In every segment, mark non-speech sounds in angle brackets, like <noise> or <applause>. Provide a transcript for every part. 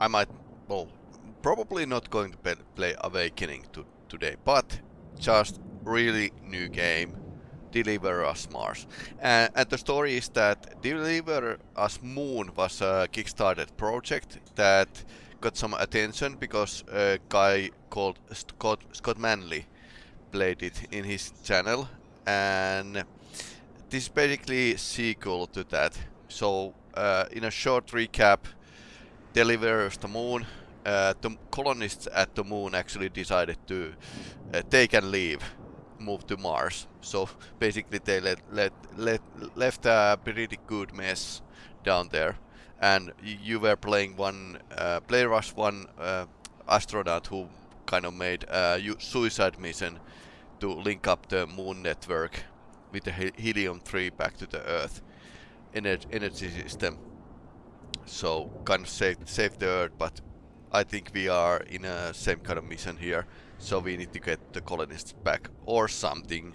I might, well, probably not going to play Awakening to, today, but just really new game, Deliver Us Mars. And, the story is that Deliver Us Moon was a Kickstarted project that got some attention because a guy called Scott, Scott Manley played it in his channel and this is basically sequel to that. So uh, in a short recap, Deliver the Moon uh, the colonists at the moon actually decided to uh, take and leave, move to Mars. So basically they let, let, let, left a pretty good mess down there. And you were playing one, uh, player was one uh, astronaut who kind of made a suicide mission to link up the moon network with the helium-3 back to the Earth energy system. So kind of save, save the Earth, but I think we are in a same kind of mission here. So we need to get the colonists back or something.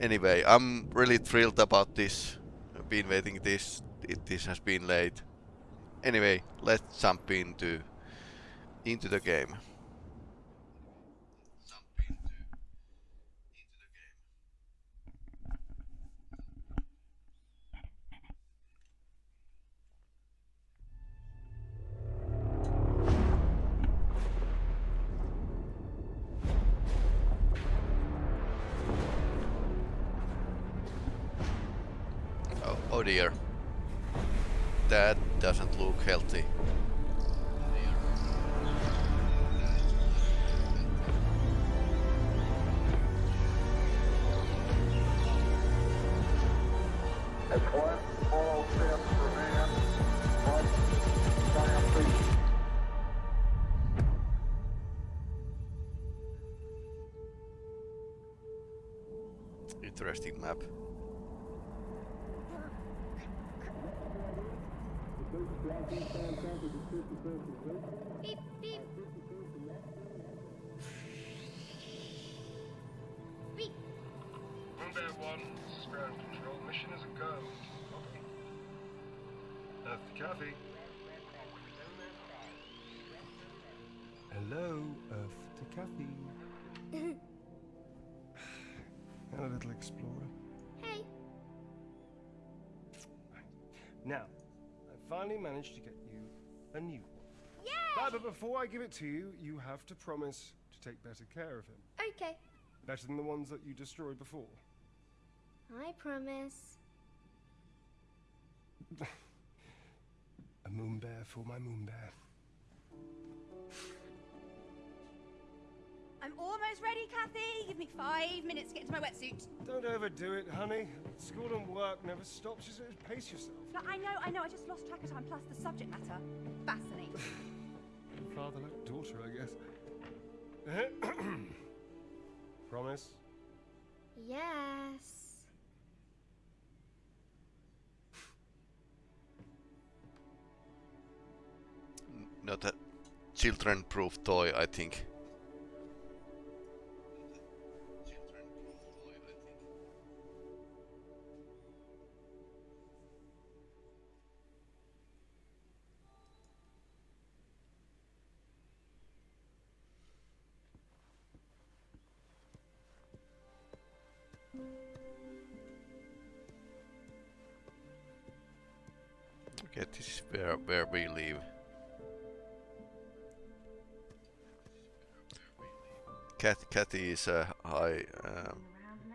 Anyway, I'm really thrilled about this. I've been waiting this. It, this has been late. Anyway, let's jump into into the game. Oh dear. That doesn't look healthy. Interesting map. Beep, beep. Beep. Bombay 1, this ground control. Mission is a go. Earth to Kathy. Hello, Earth to Kathy. Hello, <laughs> little explorer. Hey. Now, finally managed to get you a new one. Yeah! but before I give it to you, you have to promise to take better care of him. Okay. Better than the ones that you destroyed before. I promise. <laughs> a moon bear for my moon bear. I'm almost ready, Kathy. Give me five minutes to get into my wetsuit. Don't overdo it, honey. School and work never stops. Just pace yourself. No, I know, I know. I just lost track of time. Plus, the subject matter fascinating. <laughs> Father like daughter, I guess. <clears throat> Promise? Yes. Not a children-proof toy, I think. Okay, this is where, where we live. Cat, Kathy is a high um,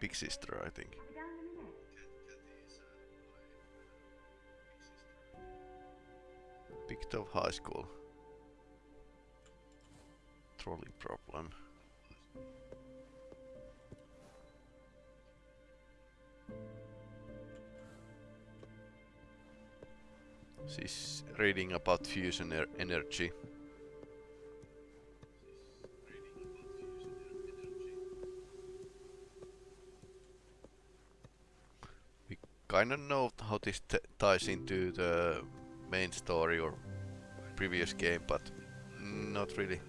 big sister, I think. Picked up high school. Trolley problem. She's reading about fusion er energy. We kind of know how this ties into the main story or previous game, but not really.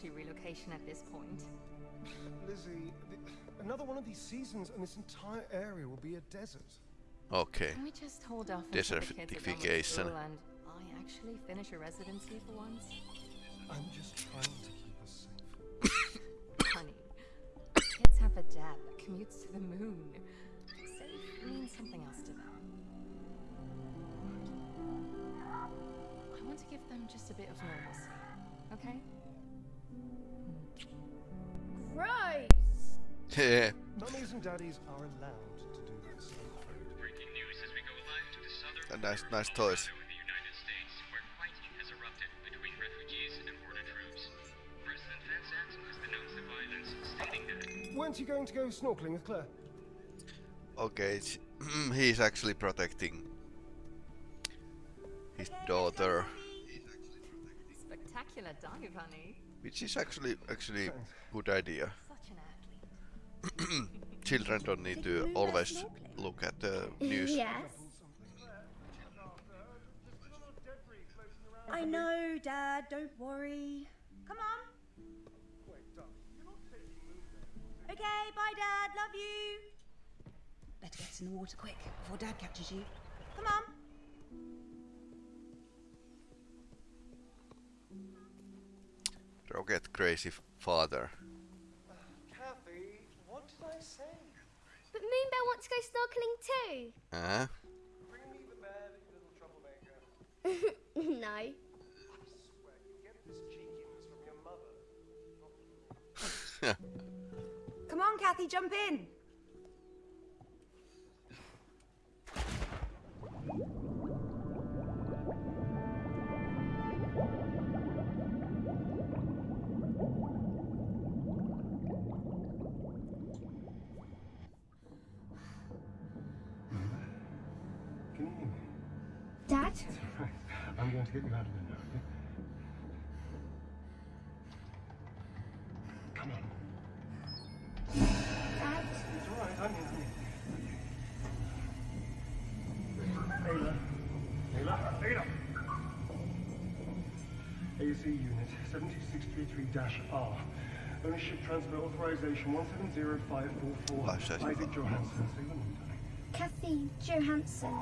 Free loyalty relocation at this point. Lizzie, th another one of these seasons and this entire area will be a desert. Okay. Can we just hold off until the kids are done Desertification. and I actually finish a residency for once? I'm just trying to keep us safe. <coughs> Honey, kids have a dad that commutes to the moon. Safe means something else to them. I want to give them just a bit of normalcy, okay? Gross! <laughs> Yeah. Mummies and daddies are allowed to do this, Breaking news as we go live to the southern And nice, border nice of toys. Colorado in the United States, where fighting has erupted between refugees and border troops. President Vincent has denounced the violence, stating that Weren't you going to go snorkeling with Claire? Okay, it's- <clears throat> he's actually protecting his daughter, Spectacular dive, honey. Which is actually actually Thanks. good idea. Such an athlete. <clears throat> Children don't need to always look at the news. yes. I know, Dad. Don't worry. Come on. Okay, bye, Dad. Love you. Better get in the water quick before Dad catches you. Come on. Rocket crazy father. Kathy, what did I say? But Moonbear wants to go snorkeling too. Huh? Bring me the bed, little troublemaker. <laughs> no. I swear, you get this cheekiness from your mother. <laughs> Come on, Kathy, jump in. I'm going to get you out of there now, okay? Come on. Dad? It's all right, I'm here, I'm. Ayla. Ayla. Ayla. AC unit 72633-R. Ownership transfer authorization 170544. Isaac. Johansson. Say your name, darling. Kathy Johansson.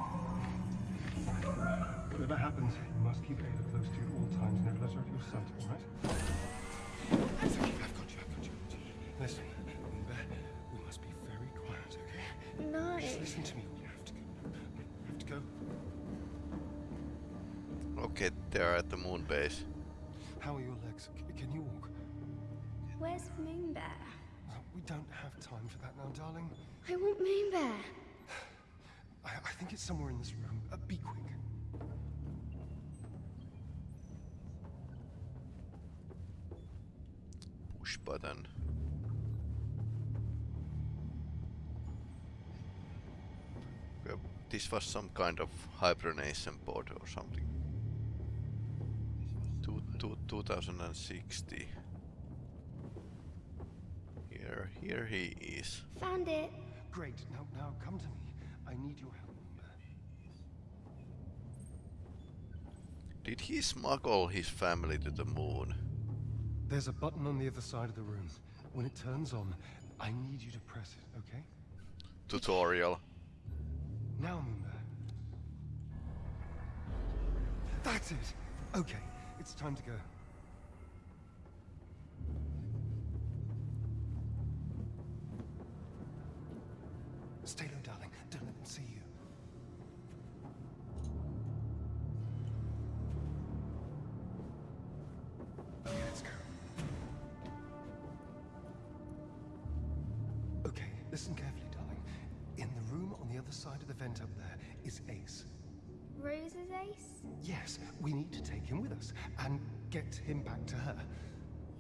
Whatever happens, you must keep Ada close to you at all times. Never let her out of your sight, all right? That's okay. I've got you. I've got you. I've got you. Listen, remember, we must be very quiet, okay? No. Just listen to me. We have to go. We have to go. Okay, they're at the moon base. How are your legs? C- can you walk? Where's Moonbear? Uh, We don't have time for that now, darling. I want Moonbear. <sighs> I, I think it's somewhere in this room. Uh, be quick. Push button. This was some kind of hibernation pod or something. Two, two, 2060. Here, here he is. Found it. Great. Now, now, come to me. I need your help. Did he smuggle his family to the moon? There's a button on the other side of the room. When it turns on, I need you to press it, okay? Tutorial. Now, Moonbear. That's it. Okay, it's time to go.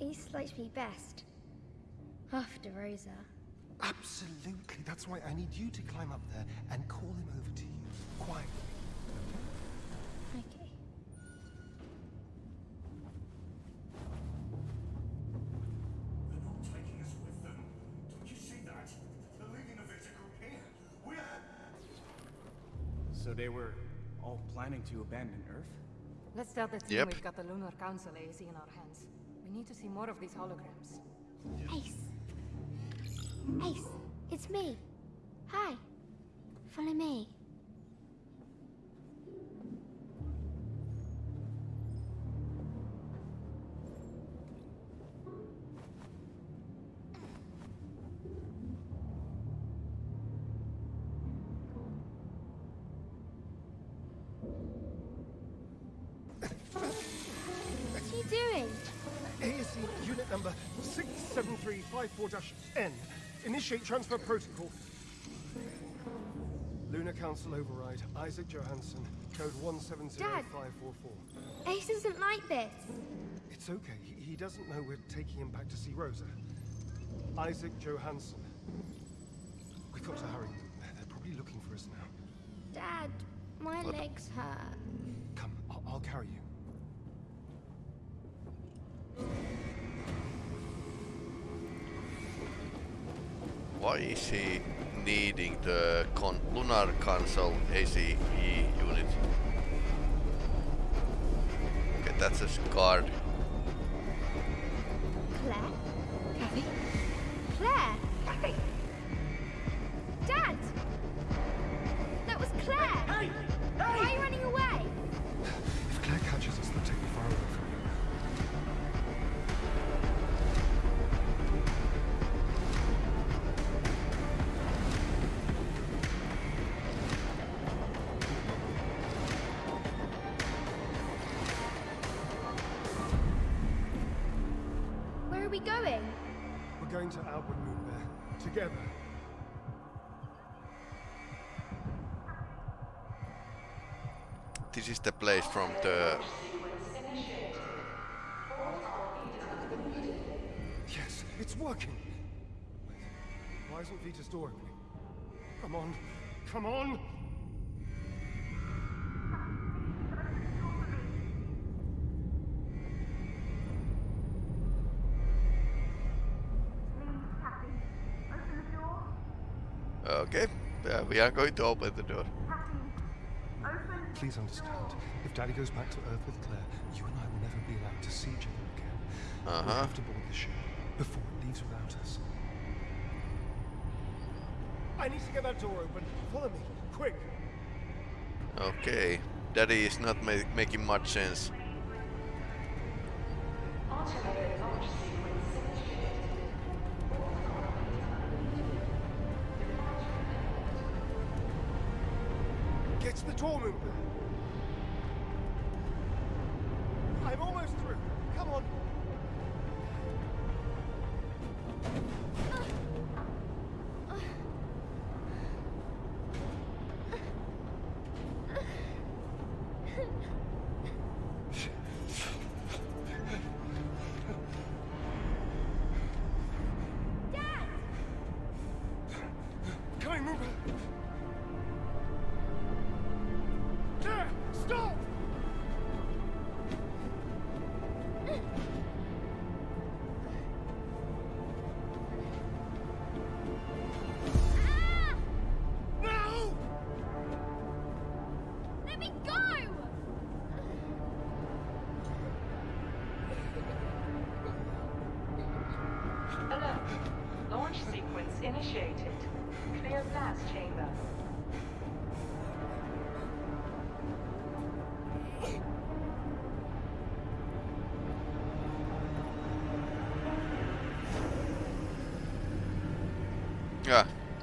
Ace likes me best. After Rosa. Absolutely. That's why I need you to climb up there and call him over to you quietly. Okay. They're not taking us with them. Don't you see that? They're leaving a victor group here. We're... So they were all planning to abandon Earth? Let's tell the team Yep. we've got the Lunar Council AZ in our hands. We need to see more of these holograms. Ace. Ace, it's me. Hi. Follow me. Initiate transfer protocol. Lunar Council override. Isaac Johansson. Code 170544. Dad, Ace isn't like this. It's okay. He, he doesn't know we're taking him back to see Rosa. Isaac Johansson. We've got to hurry. They're- They're probably looking for us now. Dad, my legs hurt. Come, I'll, I'll carry you. Why is he needing the con Lunar Council ACE unit? Okay, that's a card. Going to Albert Moonbear. Together. This is the place from the Yes, it's working. Wait, why isn't Vita's door opening? Come on, come on! We are going to open the door. Please understand, if Daddy goes back to Earth with Claire, you and I will never be allowed to see each other again. We Uh-huh. have to board the ship before it leaves without us. I need to get that door open. Follow me, quick! Okay, Daddy is not ma making much sense. Coming,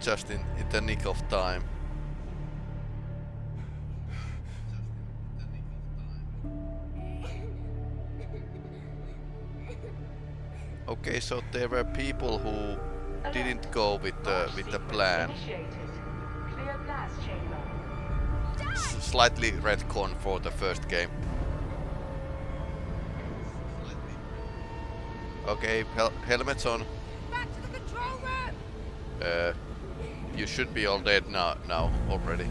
just in, in the nick of time. Okay, so there were people who didn't go with the with the plan. Initiated. Clear blast. S slightly retcon for the first game. Okay, hel helmets on. Back to the control room! Uh, you should be all dead now, now already.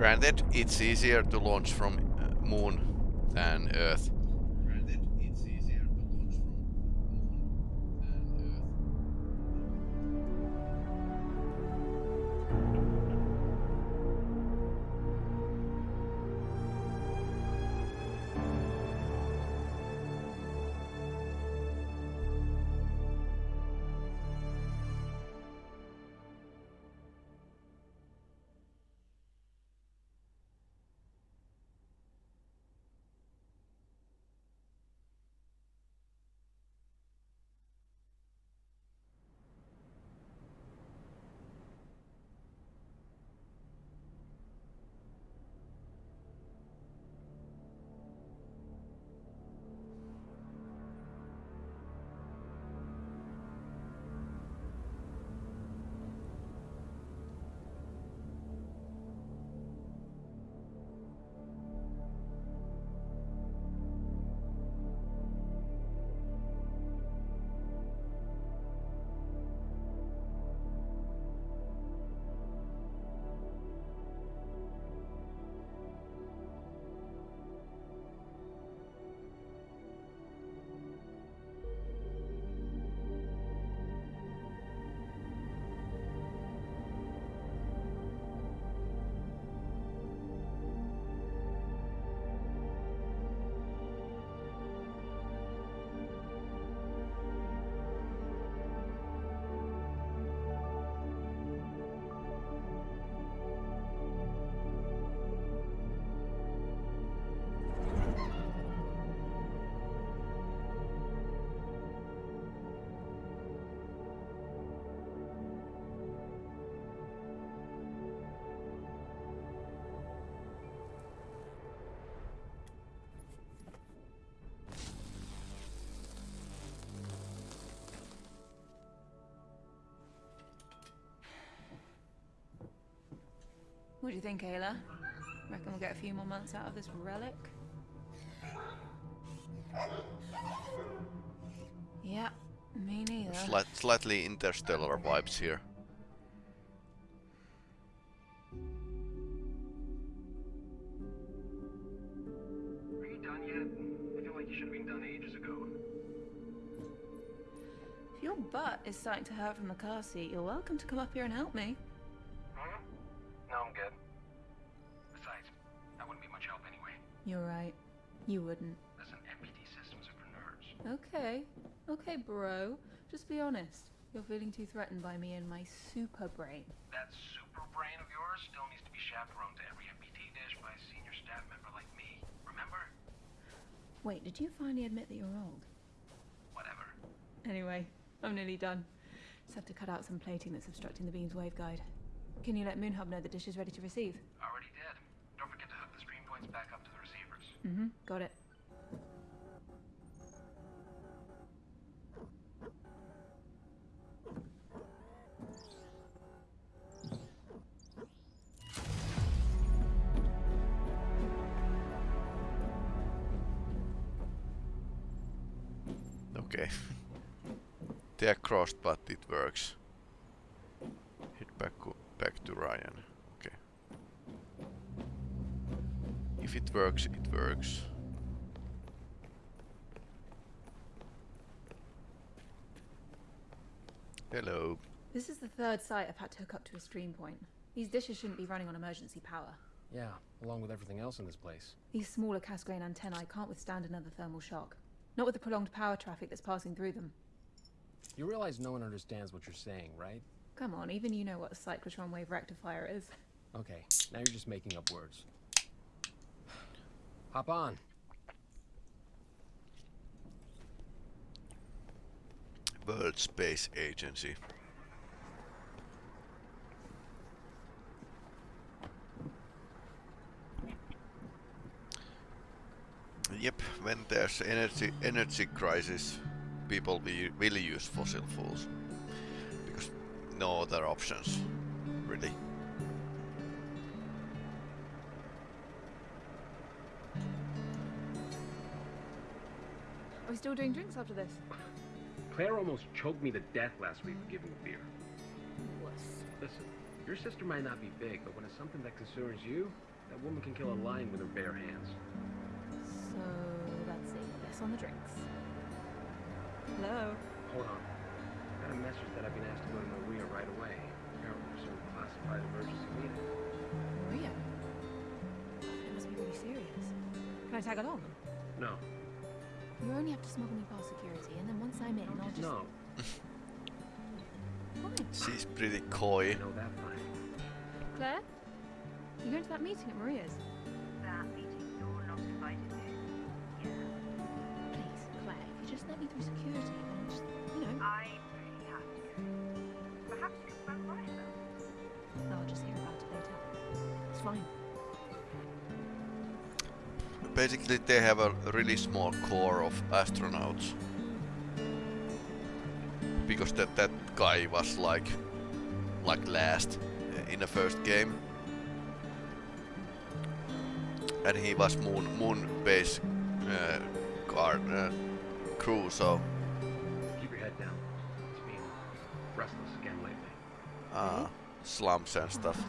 Granted, it's easier to launch from uh, Moon than Earth. What do you think, Ayla? Reckon we'll get a few more months out of this relic? Yeah, me neither. Slight, slightly interstellar vibes here. Are you done yet? I feel like you should have been done ages ago. If your butt is starting to hurt from the car seat, you're welcome to come up here and help me. You wouldn't. Listen, systems are for nerds. Okay. Okay, bro. Just be honest. You're feeling too threatened by me and my super brain. That super brain of yours still needs to be chaperoned to every MPT dish by a senior staff member like me. Remember? Wait, did you finally admit that you're old? Whatever. Anyway, I'm nearly done. Just have to cut out some plating that's obstructing the beam's waveguide. Can you let Moonhub know the dish is ready to receive? I Already did. Don't forget to hook the stream points back up to. Mm-hmm. Got it. Okay. <laughs> they are crossed, but it works. Head back back to Ryan. Okay. If it works, it works. Hello. This is the third site I've had to hook up to a stream point. These dishes shouldn't be running on emergency power. Yeah, along with everything else in this place. These smaller Cassegrain antennae can't withstand another thermal shock. Not with the prolonged power traffic that's passing through them. You realize no one understands what you're saying, right? Come on, even you know what a cyclotron wave rectifier is. Okay, now you're just making up words. Hop on. World Space Agency. Yep, when there's energy energy crisis, people will, use fossil fuels because no other options, still doing drinks after this? Claire almost choked me to death last week for giving a beer. Wuss. Listen, your sister might not be big, but when it's something that concerns you, That woman can kill a lion with her bare hands. So let's see. Yes on the drinks. Hello. Hold on. I got a message that I've been asked to go to Maria right away. Apparently for some classified emergency meeting. Maria. It must be really serious. Can I tag along? No. You only have to smuggle me past security, and then once I'm in, I'll just. No. <laughs> She's pretty coy. I know. Claire? You going to that meeting at Maria's? That meeting Basically, they have a really small core of astronauts. Because that, that guy was like, like last in the first game. And he was moon, moon base uh, guard, uh, crew, so Keep your head down. It's been restless again lately. uh, slumps and stuff.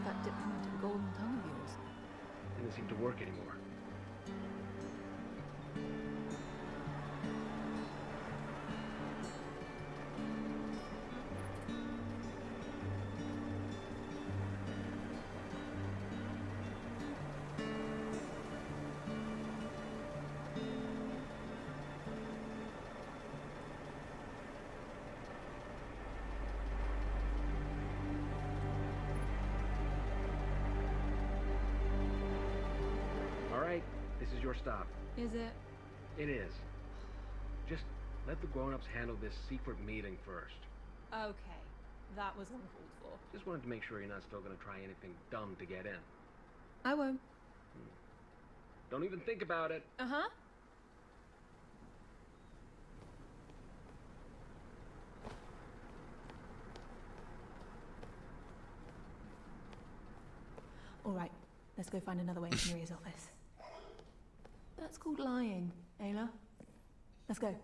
This secret meeting first. Okay. That was uncalled for. Just wanted to make sure you're not still gonna try anything dumb to get in. I won't. Don't even think about it. Uh huh. All right, let's go find another way into Maria's office. That's called lying, Ayla. Let's go.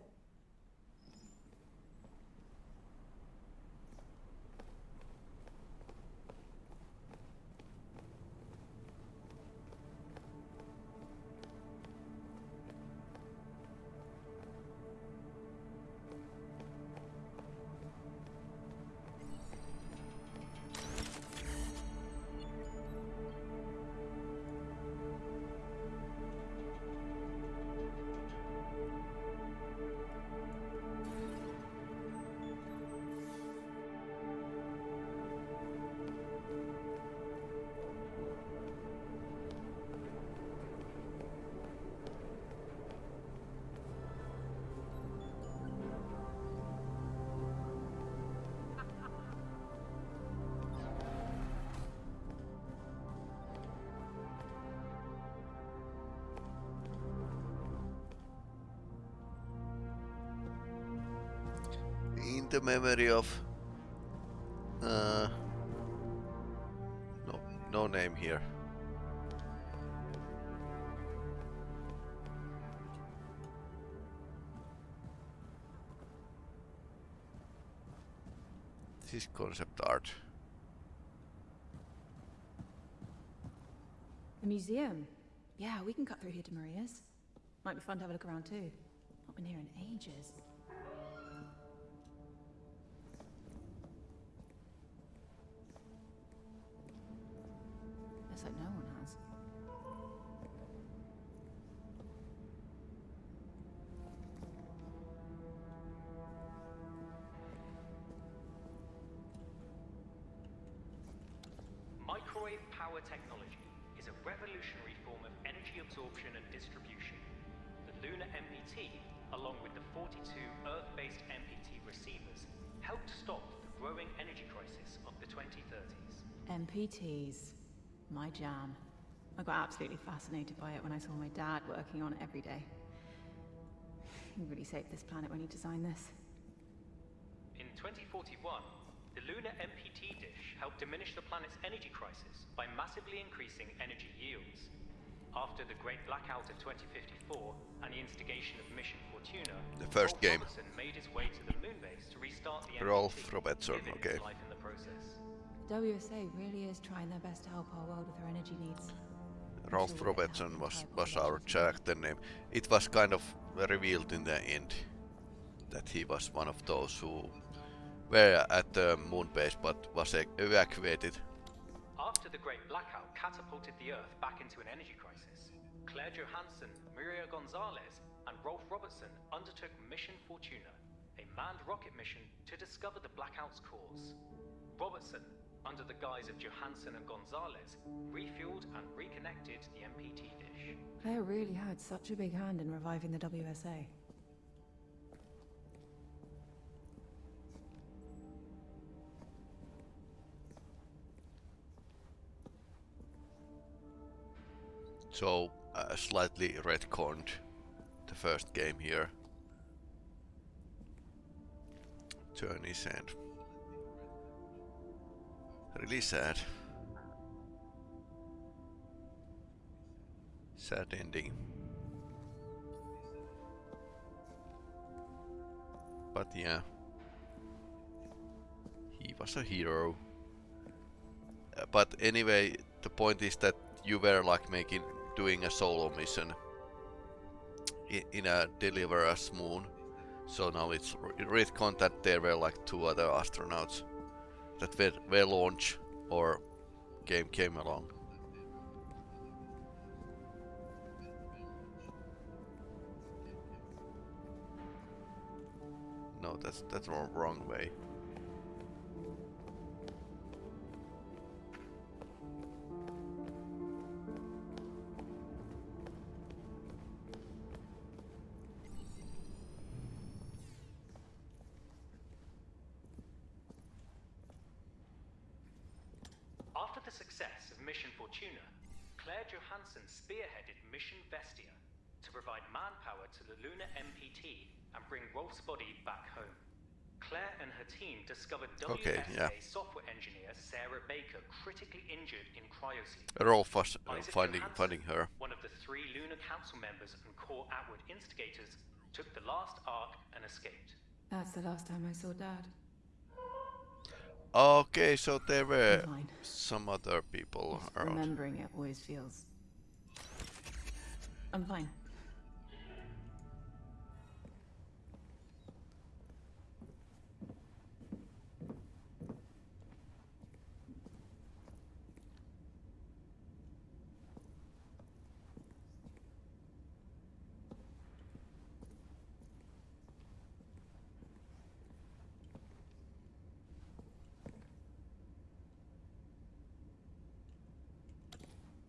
The memory of... Uh, no, no name here. This is concept art. The museum. Yeah, we can cut through here to Maria's. Might be fun to have a look around too. Not been here in ages. MPT, along with the 42 Earth-based MPT receivers, helped stop the growing energy crisis of the 2030s. MPTs. My jam. I got absolutely fascinated by it when I saw my dad working on it every day. He really saved this planet when he designed this. In 2041, the lunar MPT dish helped diminish the planet's energy crisis by massively increasing energy yields. After the Great Blackout of 2054 and the instigation of Mission Fortuna, The first Rolf game. Robertson made his way to the moon base to restart the Rolf MPT, Robertson, okay. his life in the process. WSA really is trying their best to help our world with our energy needs. Ralph sure it Robertson uh, was, was our character name. It was kind of revealed in the end that he was one of those who were at the moon base but was e- evacuated. After the Great Blackout catapulted the Earth back into an energy crisis, Claire Johansson, Maria Gonzalez, and Rolf Robertson undertook Mission Fortuna, a manned rocket mission to discover the blackout's cause. Robertson, under the guise of Johansson and Gonzalez, refueled and reconnected the MPT dish. Claire really had such a big hand in reviving the WSA. So uh, slightly retconned the first game here. Journey's end. Really sad. Sad ending. But yeah. He was a hero. Uh, but anyway, the point is that you were like making doing a solo mission in, a Deliver Us moon. So now it's with content there were like two other astronauts that were, were launched or game came along. No, that's that's wrong, wrong way. Lunar MPT and bring Rolf's body back home. Claire and her team discovered Okay, WSA yeah. software engineer Sarah Baker critically injured in cryosleep. Rolf was uh, Isaac finding Johansson, finding her. One of the three Lunar Council members and core Outward instigators took the last arc and escaped. That's the last time I saw Dad. Okay, so there were some other people Just around. remembering it always feels. I'm fine.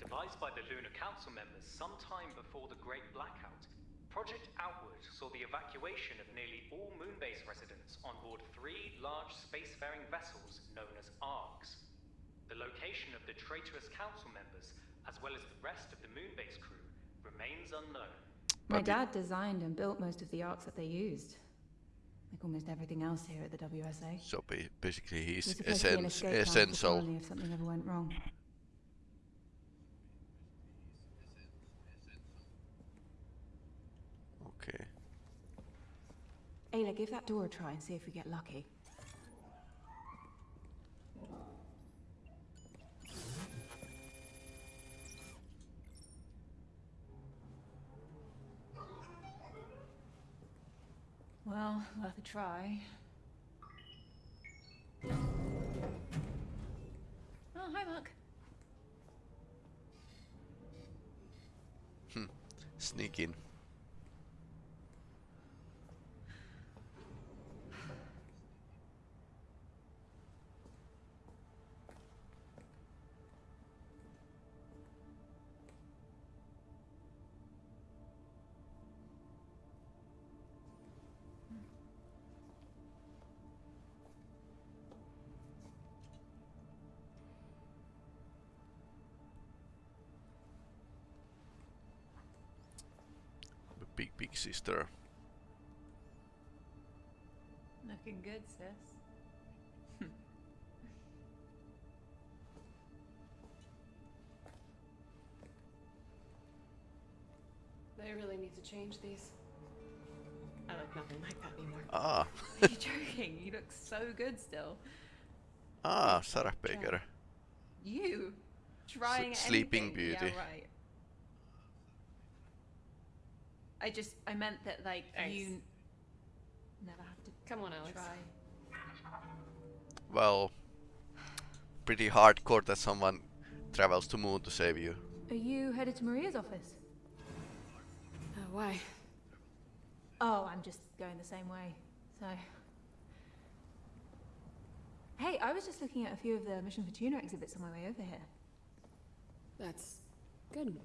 Devised by the Lunar Council members sometime before the Great Blackout, Project Outward saw the evacuation of nearly all Moonbase residents on board three large spacefaring vessels known as ARCs. The location of the traitorous Council members, as well as the rest of the Moonbase crew, remains unknown. My dad designed and built most of the arcs that they used. Like almost everything else here at the WSA. So basically, he's was supposed to essen- escape plan for essential. if something ever went wrong. Okay. Ayla, give that door a try and see if we get lucky. Well, worth a try. Oh, hi, Mark. Hmm. Sneak in. Sister. Looking good, sis. <laughs> They really need to change these. I look nothing like that anymore. Ah, <laughs> Are you joking? You look so good still. ah, Sarah Baker. You trying Sleeping anything. Beauty. Yeah, right. I just I meant that like Thanks. you never have to Come on, Alex. try. Well, pretty hardcore that someone travels to moon to save you. Are you headed to Maria's office? Uh, why? Oh, I'm just going the same way. So. Hey, I was just looking at a few of the Mission Fortuna exhibits on my way over here. That's good.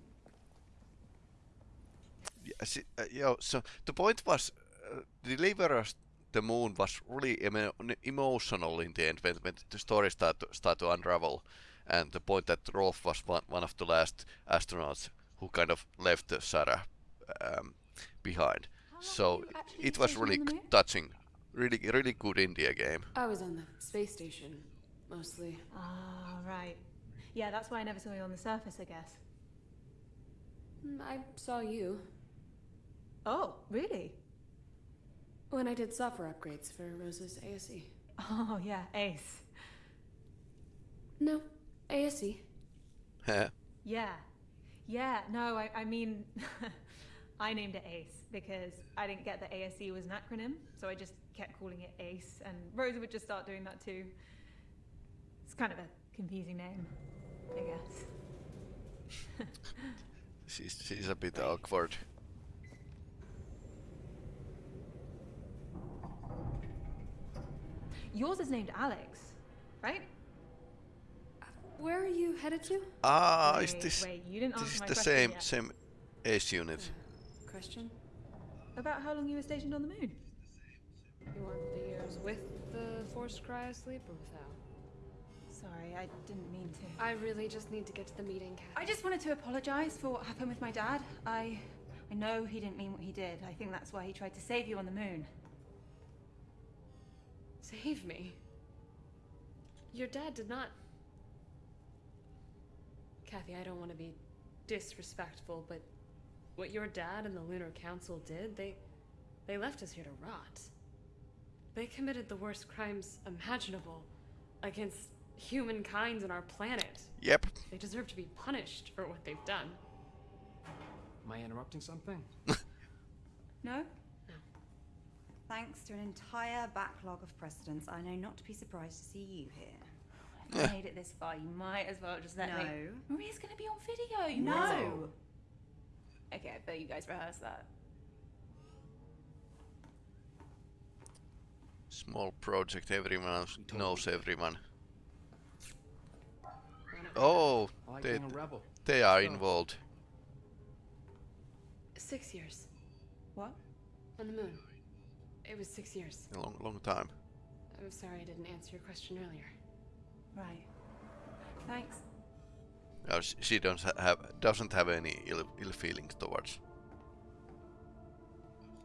Yeah, see, uh, yo, so the point was, uh, Deliver Us the Moon was really emo emotional in the end when, when the story started to, start to unravel, and the point that Rolf was one, one of the last astronauts who kind of left uh, Sarah um, behind. So it was really on the c- moon? touching, really really good indie game. I was on the space station, mostly. Ah, right. Yeah, that's why I never saw you on the surface, I guess. Mm, I saw you. Oh, really? When I did software upgrades for Rose's ASE. Oh, yeah, Ace. No, ASE. Huh? Yeah. Yeah, no, I, I mean, <laughs> I named it Ace because I didn't get that ASE was an acronym, so I just kept calling it Ace, and Rosa would just start doing that too. It's kind of a confusing name, I guess. <laughs> She's, she's a bit awkward. Yours is named Alex, right? Where are you headed to? Ah, is this wait, you didn't this answer is my the same yet. same ace unit? Question? About how long you were stationed on the moon? You want the years with the forced cryosleep or without? Sorry, I didn't mean to. I really just need to get to the meeting, Kat. I just wanted to apologize for what happened with my dad. I I know he didn't mean what he did. I think that's why he tried to save you on the moon. Save me. Your dad did not. Kathy, I don't want to be disrespectful, but what your dad and the Lunar Council did, they they left us here to rot. They committed the worst crimes imaginable against humankind and our planet. Yep. They deserve to be punished for what they've done. Am I interrupting something? <laughs> No? No. Thanks to an entire backlog of precedents, I know not to be surprised to see you here. If you made it this far, you might as well just let me. No. Maria's gonna be on video. You No. know. Okay, I bet you guys rehearsed that. Small project, everyone knows everyone. Oh, they, being a rebel. they are involved. Six years. What? On the moon. It was six years. A long, long time. I'm sorry I didn't answer your question earlier. Right. Thanks. Uh, sh- she don't have doesn't have any ill, ill feelings towards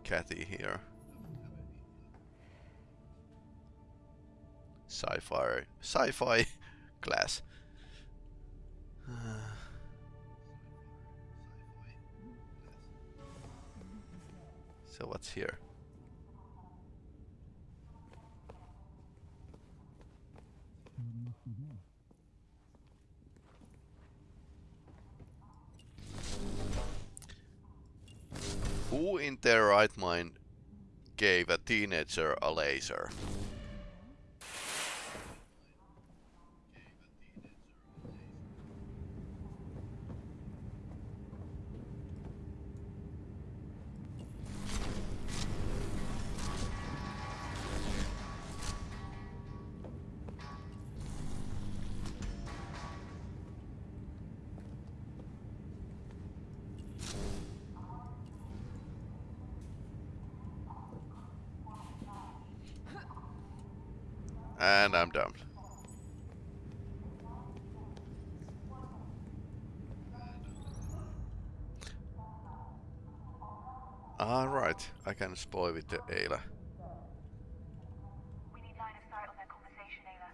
Kathy here. Sci-fi, sci-fi <laughs> class. <sighs> so what's here? Who in their right mind gave a teenager a laser? And I'm done. Alright, I can spoil with the Ayla. We need line of sight on their conversation, Ayla.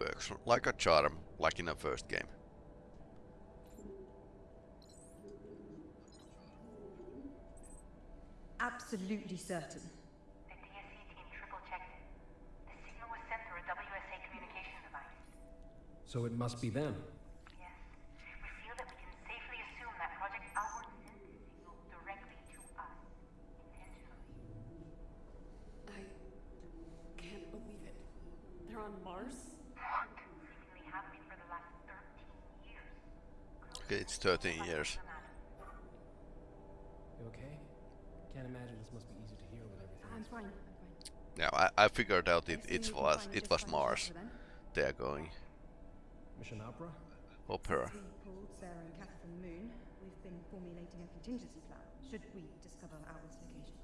Works like a charm, like in the first game. Absolutely certain. The DSC team triple checked it. The signal was sent through a WSA communication So it must be them. Yes. We feel that we can safely assume that Project Outward sent this signal directly to us. Intentionally. I can't believe it. They're on Mars? What? Seemingly happening for the last 13 years. Okay, it's 13 years. You okay? Can't imagine this must be easy to hear with everything. I'm fine. I'm fine. Now I, I figured out it, it was it was Mars. They are going. Mission Opera? Opera. We Sarah and Kath from the moon. We've been formulating a contingency plan. Should we discover Outward's location?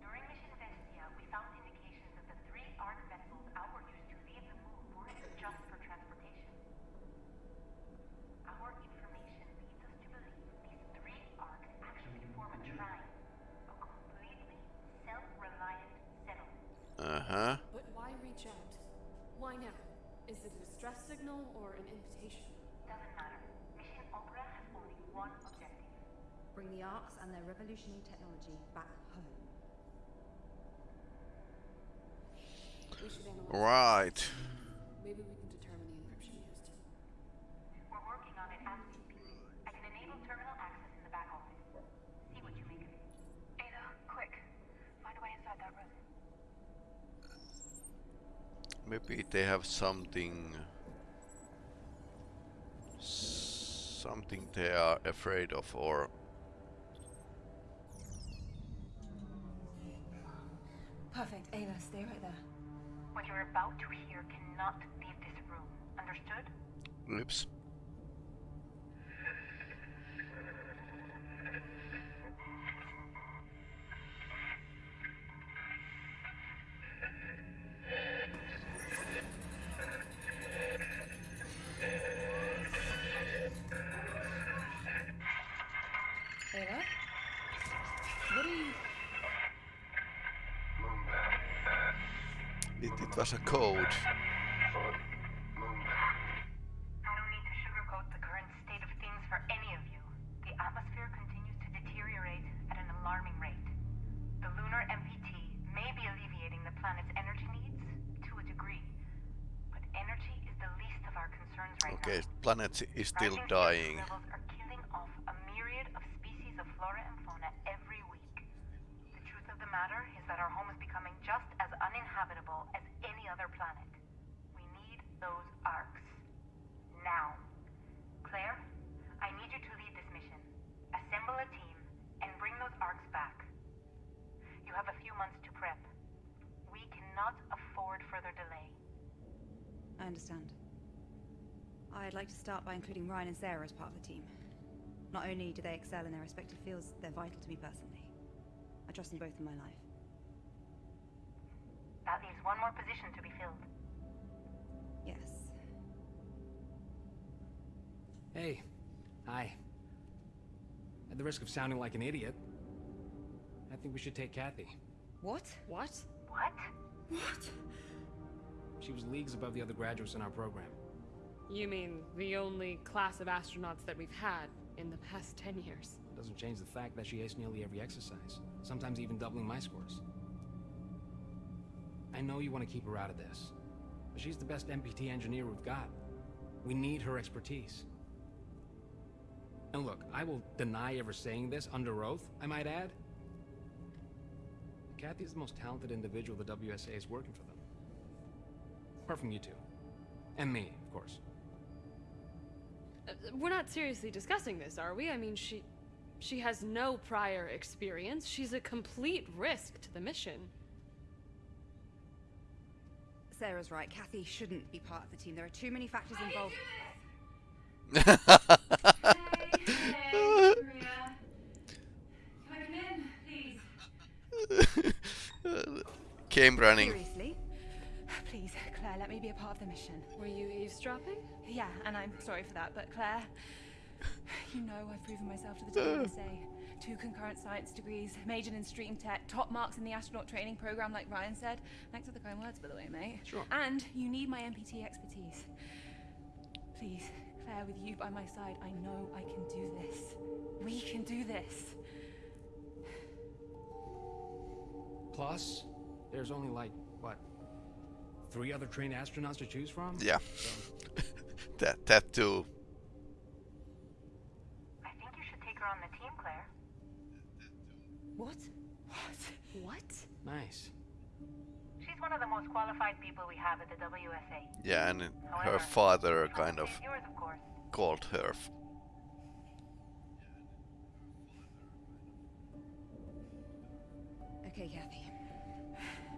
During Mission Vestia, we found indications that the three ARC vessels Outward used to leave the moon weren't just for transportation. Our information leads us to believe these three ARCs actually form a trine, a completely self-reliant settlement. Uh huh. But why reach out? Why now? Is it a distress signal or an invitation? Doesn't matter. Mission Opera has only one objective. Bring the arcs and their revolutionary technology back home. We should analyze. Right. Maybe we can determine the encryption used. We're working on it as we speak. I can enable terminal access in the back office. See what you make of it. Ada, quick. Find a way inside that room. Maybe they have something. Something they are afraid of, or Perfect. Ava, stay right there. What you're about to hear cannot leave this room. Understood? oops. Right Okay, now. planet is still dying. CO2 levels are killing off a myriad of species of flora and fauna every week. The truth of the matter is that our home is becoming just as uninhabitable as any other planet. We need those arcs. Now. Claire, I need you to lead this mission. Assemble a team and bring those arcs back. You have a few months to prep. We cannot afford further delay. I understand. I'd like to start by including Ryan and Sarah as part of the team. Not only do they excel in their respective fields, they're vital to me personally. I trust them both in my life. That leaves one more position to be filled. Yes. Hey. Hi. At the risk of sounding like an idiot, I think we should take Kathy. What? What? What? What? She was leagues above the other graduates in our program. You mean the only class of astronauts that we've had in the past 10 years? Doesn't change the fact that she aced nearly every exercise, sometimes even doubling my scores. I know you want to keep her out of this, but she's the best MPT engineer we've got. We need her expertise. And look, I will deny ever saying this under oath, I might add. Kathy is the most talented individual the WSA is working for them. Apart from you two. And me, of course. We're not seriously discussing this, are we? I mean, she. She has no prior experience. She's a complete risk to the mission. Sarah's right. Kathy shouldn't be part of the team. There are too many factors involved. Came running. Seriously? Please, Claire, let me be a part of the mission. Were you eavesdropping? Yeah, and I'm sorry for that, but Claire, you know I've proven myself to the WSA. Two concurrent science degrees, majored in stream tech, top marks in the astronaut training program, like Ryan said. Thanks for the kind words, by the way, mate. Sure. And you need my MPT expertise. Please, Claire, with you by my side, I know I can do this. We can do this. Plus, there's only like, what, three other trained astronauts to choose from? Yeah. So, That that too. I think you should take her on the team, Claire. What? What? nice. She's one of the most qualified people we have at the WSA. Yeah, and her father kind of yours, of course. called her. Okay, Kathy.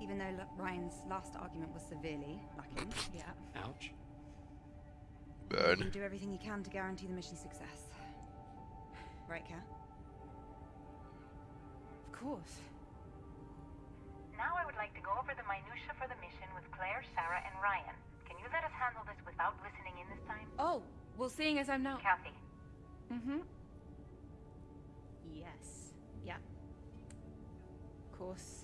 Even though L- Ryan's last argument was severely lacking, <laughs> Yeah. Ouch. You Burn. do everything you can to guarantee the mission's success. Right, Kat? Of course. Now I would like to go over the minutia for the mission with Claire, Sarah, and Ryan. Can you let us handle this without listening in this time? Oh, well, seeing as I'm now. Kathy, Mm-hmm. Yes. Yeah. Of course.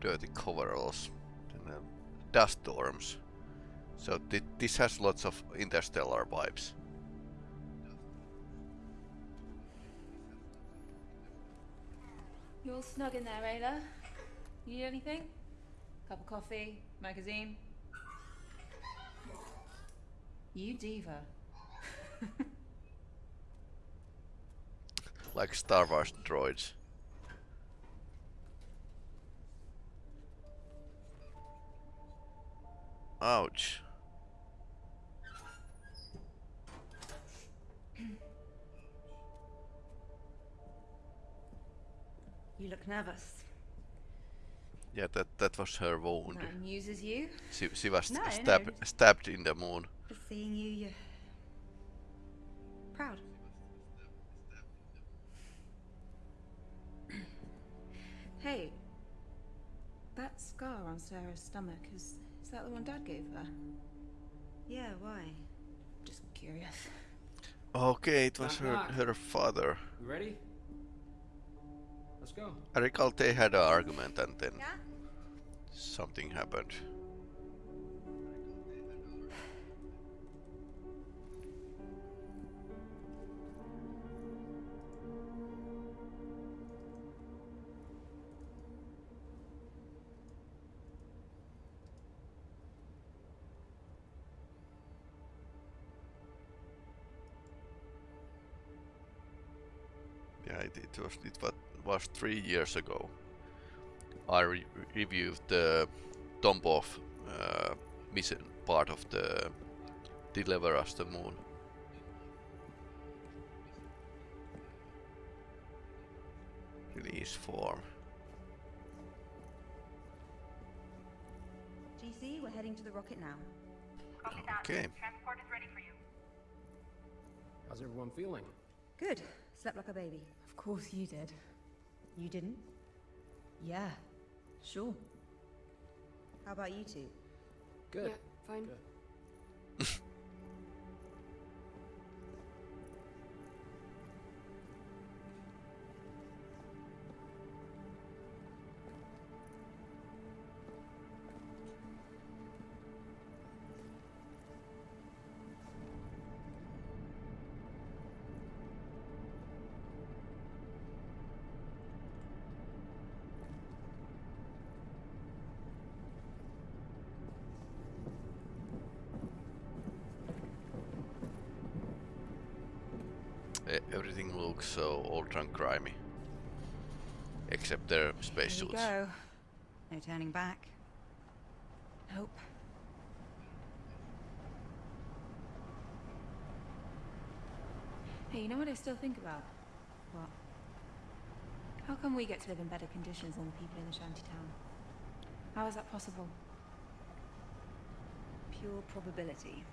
Dirty coveralls, and, uh, dust storms. So thi- this has lots of interstellar vibes. You all snug in there, Ayla? You need anything? Cup of coffee? Magazine? You diva. <laughs> Like Star Wars droids. Ouch. You look nervous. Yeah, that that was her wound. That amuses you? She, she was No, no, stab, stabbed in the moon. Just seeing you, you're proud. hey, that scar on Sarah's stomach is is that the one Dad gave her? Yeah, why? Just curious. Okay, it was Knock, her knock. her father. You ready? Let's go. I recall they had an argument and then something happened. Yeah, it, it was it was, was three years ago. I re reviewed the Tombov uh, mission part of the Deliver Us the Moon. Release form. GC, we're heading to the rocket now. copy that. Okay. Transport is ready for you. How's everyone feeling? Good. Slept like a baby. Of course you did. You didn't? Yeah. Sure. How about you two? Good. Yeah, fine. Good. everything looks so old and grimy. Except their spacesuits. Go. No turning back. Nope. Hey, you know what I still think about? What? How come we get to live in better conditions than the people in the shanty town? How is that possible? Pure probability.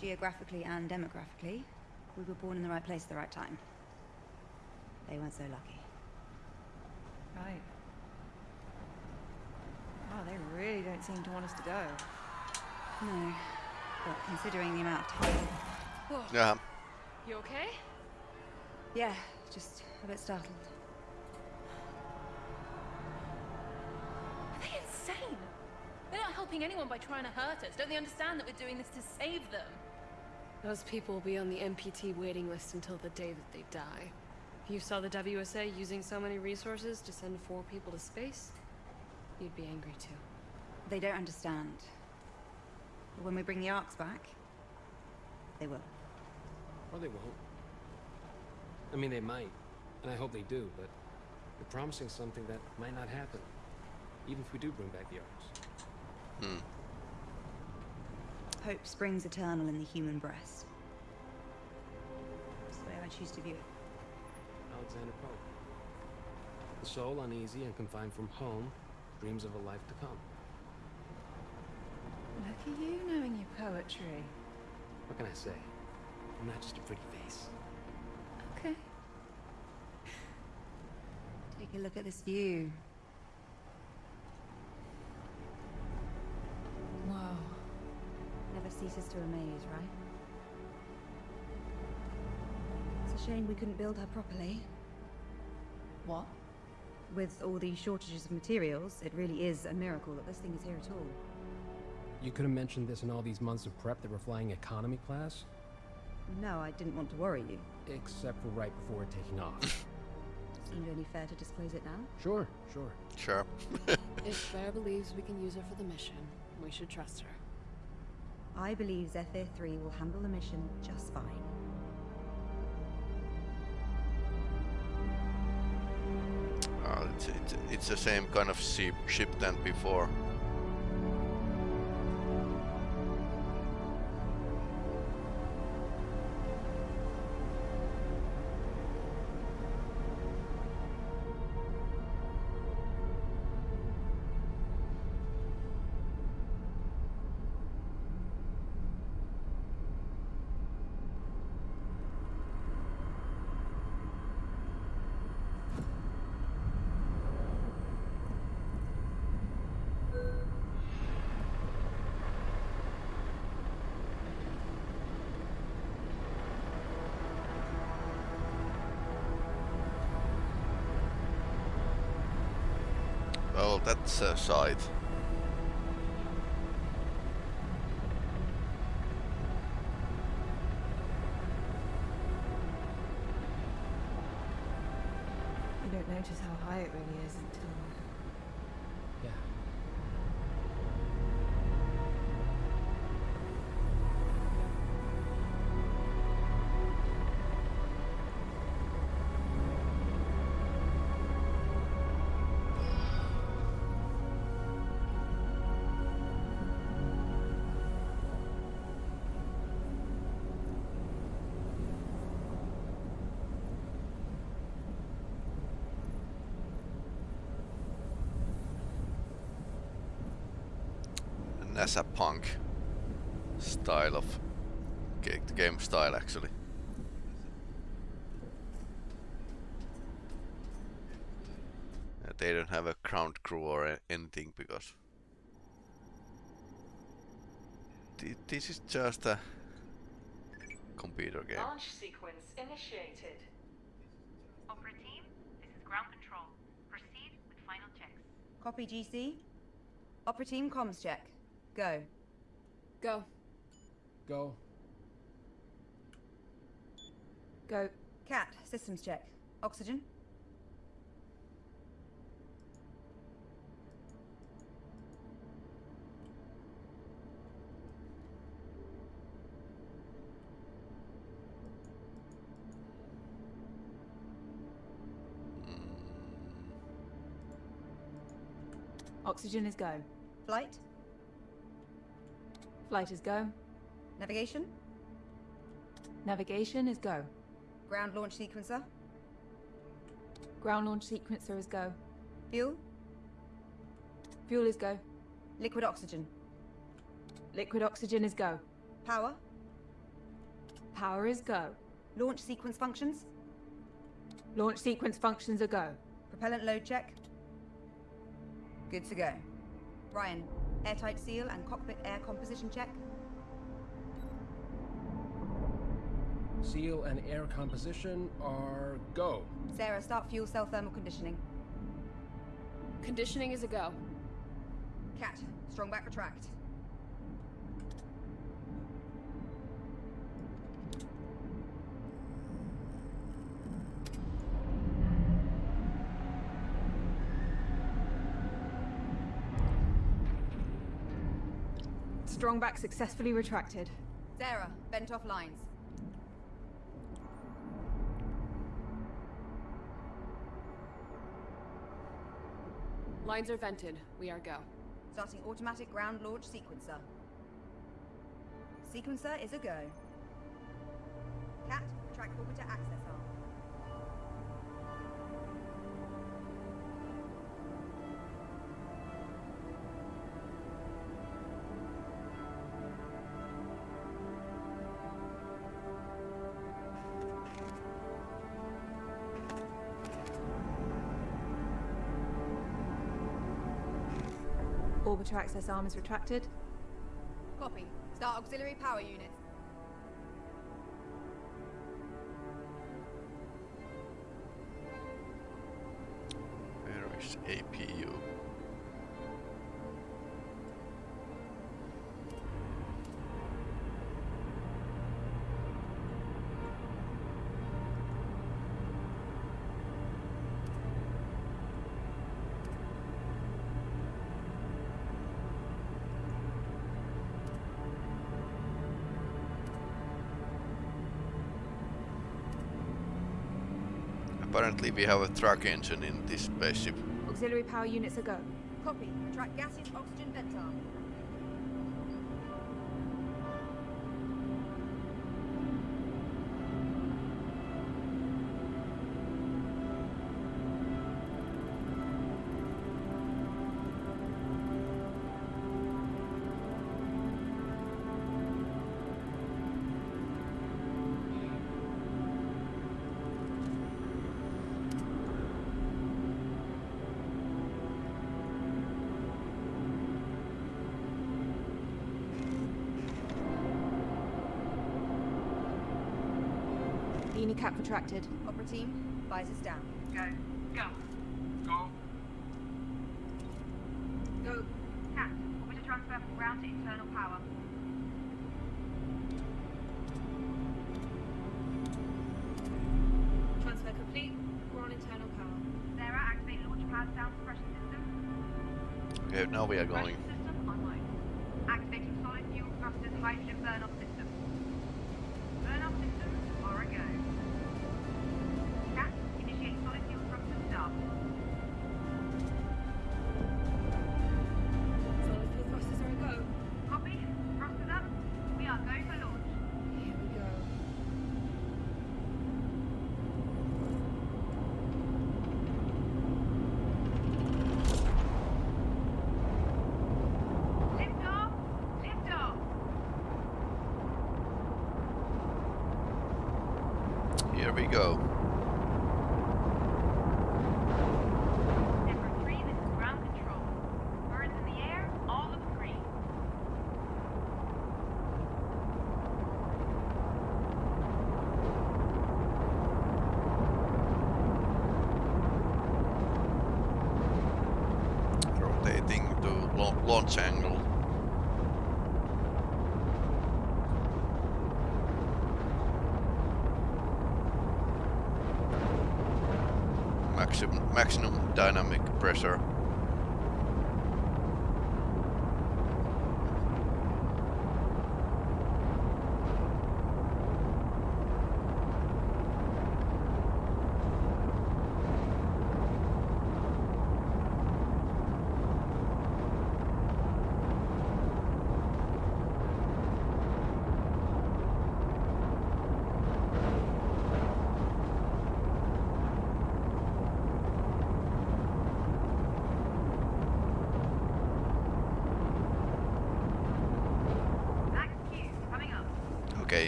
Geographically and demographically, we were born in the right place at the right time. They weren't so lucky. Right. Wow, they really don't seem to want us to go. No. But considering the amount of time... Yeah. You okay? Yeah, just a bit startled. Are they insane? They're not helping anyone by trying to hurt us. Don't they understand that we're doing this to save them? Those people will be on the MPT waiting list until the day that they die. If you saw the WSA using so many resources to send four people to space, you'd be angry too. They don't understand. But when we bring the arcs back, they will. Or they won't. I mean, they might, and I hope they do, but you're promising something that might not happen, even if we do bring back the arcs. Hmm. Hope springs eternal in the human breast. That's the way I choose to view it. Alexander Pope. The soul uneasy and confined from home dreams of a life to come. Look at you knowing your poetry. What can I say? I'm not just a pretty face. Okay. Take a look at this view. Ceases to amaze, right? It's a shame we couldn't build her properly. What? With all these shortages of materials, it really is a miracle that this thing is here at all. You could have mentioned this in all these months of prep that we're flying economy class, No, I didn't want to worry you. except for right before taking off. <laughs> Seemed only fair to disclose it now. sure, sure. Sure. <laughs> If Claire believes we can use her for the mission, we should trust her. I believe Zephyr 3 will handle the mission just fine. Uh, it's, it's, it's the same kind of ship, ship than before. Side. NASA punk style of game style actually. Uh, they don't have a ground crew or anything because thi- this is just a computer game. Launch sequence initiated. Opera team, this is ground control. Proceed with final checks. Copy GC. Opera team comms check. Go. Go. Go. Go. Kat, systems check. Oxygen. Oxygen is go. Flight. Flight is go. Navigation. Navigation is go. Ground launch sequencer. Ground launch sequencer is go. Fuel. Fuel is go. Liquid oxygen. Liquid oxygen is go. Power. Power is go. Launch sequence functions. Launch sequence functions are go. Propellant load check. Good to go. Ryan, airtight seal and cockpit air composition check. Seal and air composition are go. Sarah, start fuel cell thermal conditioning. Conditioning is a go. Kat, strong back retract. Strong back successfully retracted. Sarah, bent off lines. Lines are vented. We are go. Starting automatic ground launch sequencer. Sequencer is a go. Kat, retract orbiter access arm. Orbiter access arm is retracted. Copy. Start auxiliary power units. We have a truck engine in this spaceship. Auxiliary power units are go. Copy. Retract gaseous oxygen vent retracted. Opera team, visors down. Go. Go. Go. Go. Kat, orbiter transfer from ground to internal power. Transfer complete. We're on internal power. Sarah, activate launch pad sound suppression system. Okay, now we are going. Suppression system online. Activating solid fuel thrusters hydrogen burn-off system. Burn-off systems are a go. Pressure.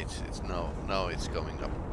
It's, it's no, now it's coming up.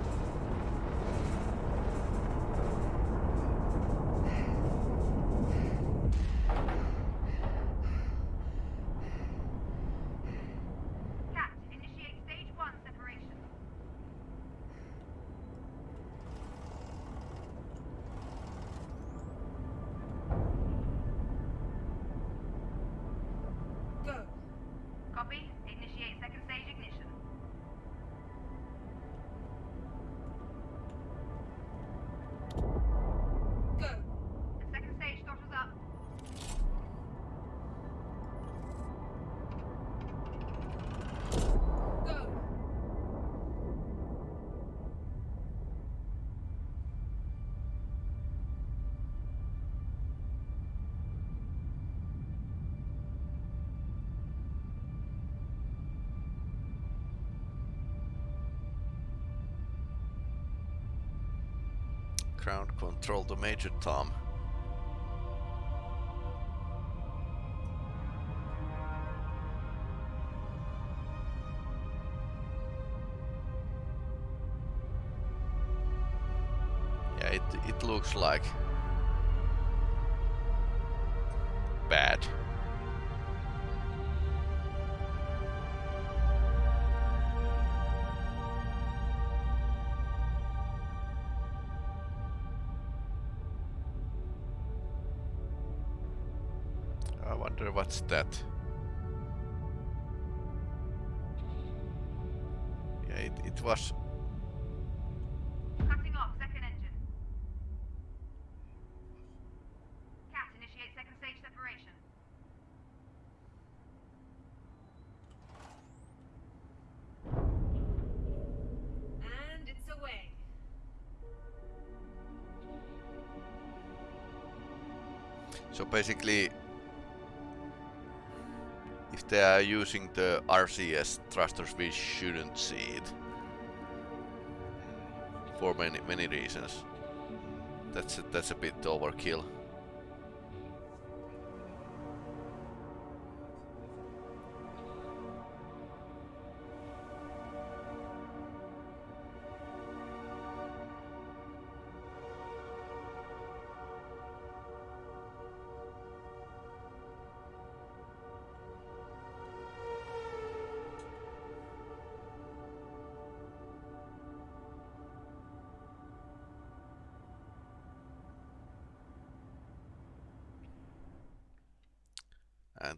Ground control to Major Tom. Yeah, it, it looks like what's that. Yeah, it, it was Cutting off second engine. Kat, initiate second stage separation. And it's away. So basically, they are using the RCS thrusters, we shouldn't see it. For many many reasons. That's a, that's a bit overkill.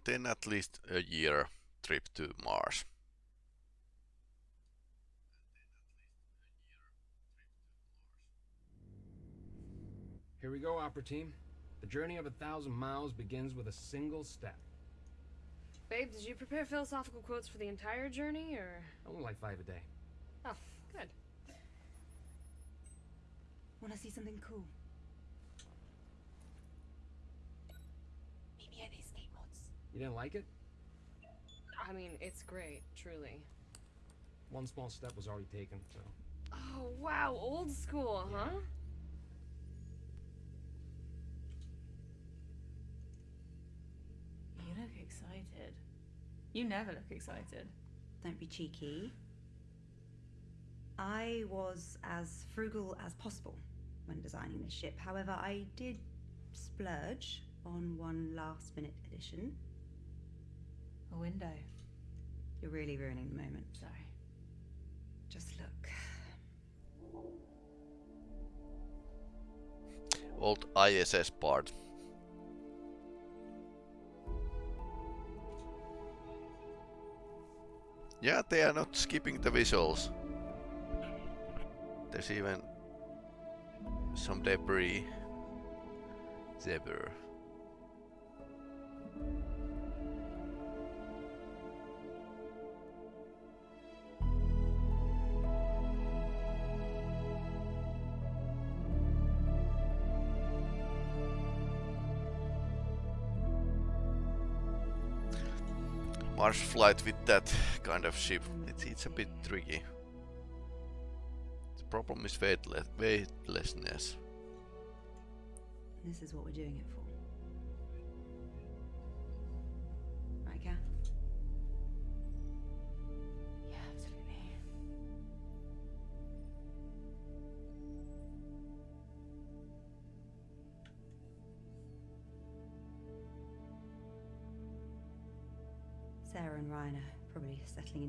And then at least a year trip to Mars. Here we go, Opera Team. The journey of a thousand miles begins with a single step. Babe, did you prepare philosophical quotes for the entire journey, or? Only like five a day. Oh, good. Want to see something cool? You didn't like it? I mean, it's great, truly. One small step was already taken, so. Oh, wow, old school, huh? You look excited. You never look excited. Don't be cheeky. I was as frugal as possible when designing this ship. However, I did splurge on one last minute addition. A window. You're really ruining the moment. Sorry. Just look. Old ISS part. Yeah, they are not skipping the visuals. There's even some debris. Zebra. Mars flight with that kind of ship, it's, it's a bit tricky. The problem is weightless, weightlessness. This is what we're doing it for.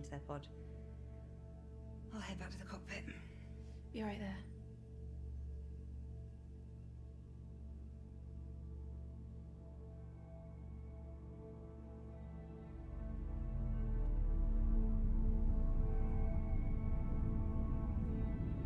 Into their pod. I'll head back to the cockpit. Be right there.